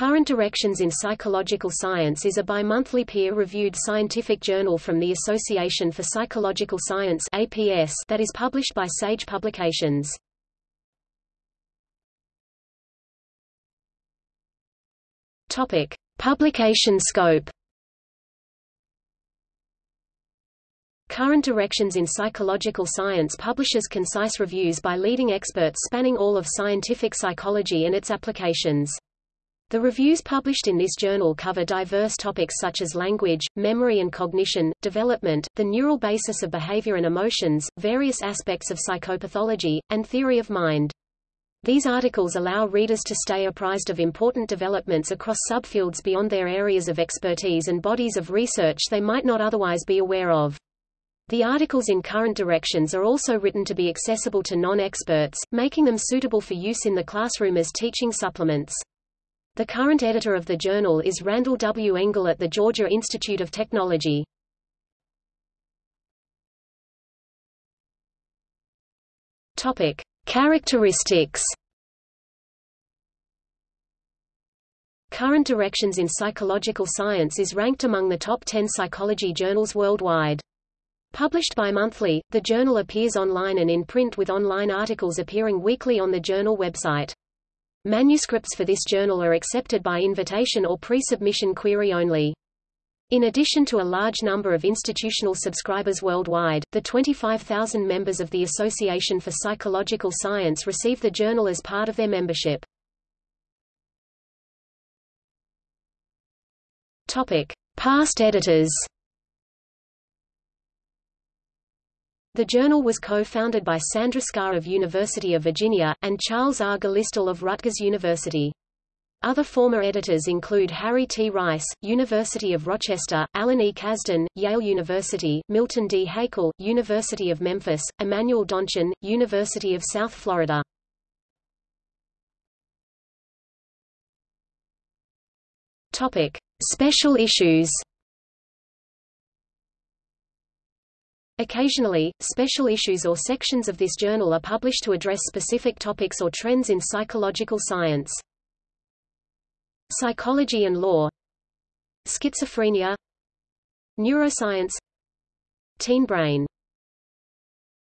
Current Directions in Psychological Science is a bi-monthly peer-reviewed scientific journal from the Association for Psychological Science APS that is published by Sage Publications. Topic: Publication scope. Current Directions in Psychological Science publishes concise reviews by leading experts spanning all of scientific psychology and its applications. The reviews published in this journal cover diverse topics such as language, memory and cognition, development, the neural basis of behavior and emotions, various aspects of psychopathology, and theory of mind. These articles allow readers to stay apprised of important developments across subfields beyond their areas of expertise and bodies of research they might not otherwise be aware of. The articles in current directions are also written to be accessible to non-experts, making them suitable for use in the classroom as teaching supplements. The current editor of the journal is Randall W. Engle at the Georgia Institute of Technology. Topic: Characteristics. Current Directions in Psychological Science is ranked among the top 10 psychology journals worldwide. Published bi-monthly, the journal appears online and in print with online articles appearing weekly on the journal website. Manuscripts for this journal are accepted by invitation or pre-submission query only. In addition to a large number of institutional subscribers worldwide, the 25,000 members of the Association for Psychological Science receive the journal as part of their membership. Topic: Past editors. The journal was co-founded by Sandra Scarr of University of Virginia, and Charles R. Gallistel of Rutgers University. Other former editors include Harry T. Reis, University of Rochester, Alan E. Kazdin, Yale University, Milton D. Hakel, University of Memphis, Emanuel Donchin, University of South Florida. Topic: Special issues. Occasionally, special issues or sections of this journal are published to address specific topics or trends in psychological science. Psychology and law. Schizophrenia. Neuroscience. Teen brain